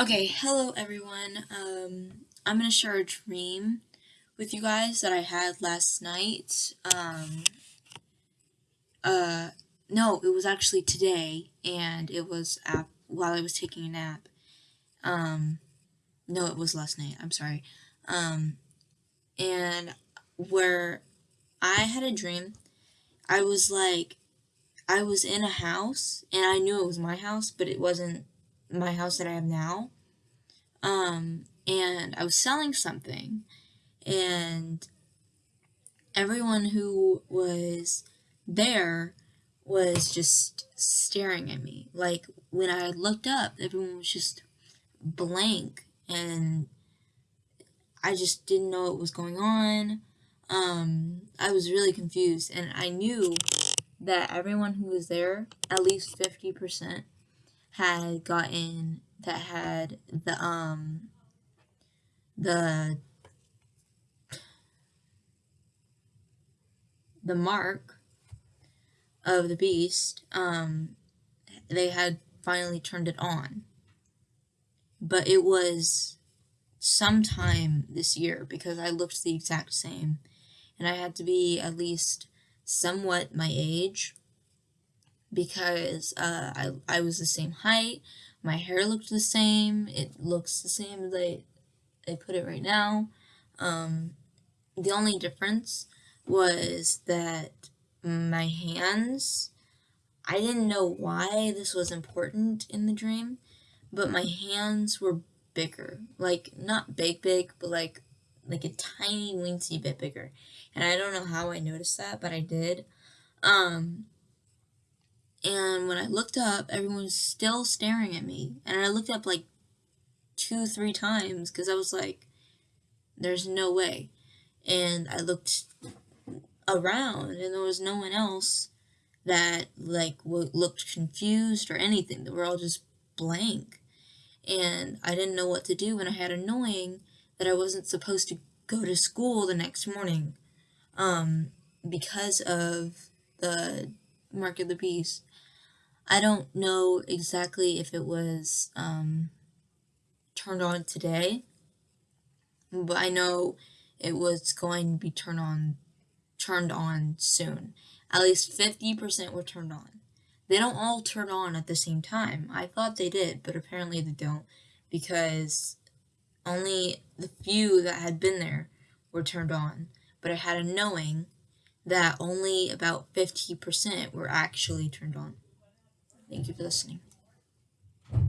Okay, hello everyone. Um, I'm gonna share a dream with you guys that I had last night. Um, uh, no, it was actually today, and it was while I was taking a nap. Um, no, it was last night. I'm sorry. Um, and where I had a dream, I was like, I was in a house, and I knew it was my house, but it wasn't my house that I have now. Um, and I was selling something, and everyone who was there was just staring at me. Like when I looked up, everyone was just blank, and I just didn't know what was going on. Um, I was really confused, and I knew that everyone who was there, at least 50%, had gotten that had the um the the mark of the beast um they had finally turned it on. But it was sometime this year because I looked the exact same. And I had to be at least somewhat my age because uh, I, I was the same height my hair looked the same. It looks the same as I, I put it right now. Um, the only difference was that my hands, I didn't know why this was important in the dream, but my hands were bigger. Like, not big, big, but like, like a tiny, weensy bit bigger. And I don't know how I noticed that, but I did. Um, and when I looked up, everyone was still staring at me. And I looked up like two, three times because I was like, there's no way. And I looked around and there was no one else that like looked confused or anything. They were all just blank. And I didn't know what to do and I had a knowing that I wasn't supposed to go to school the next morning um, because of the Mark of the Beast. I don't know exactly if it was um, turned on today, but I know it was going to be turned on turned on soon. At least 50% were turned on. They don't all turn on at the same time. I thought they did, but apparently they don't because only the few that had been there were turned on. But I had a knowing that only about 50% were actually turned on. Thank you for listening.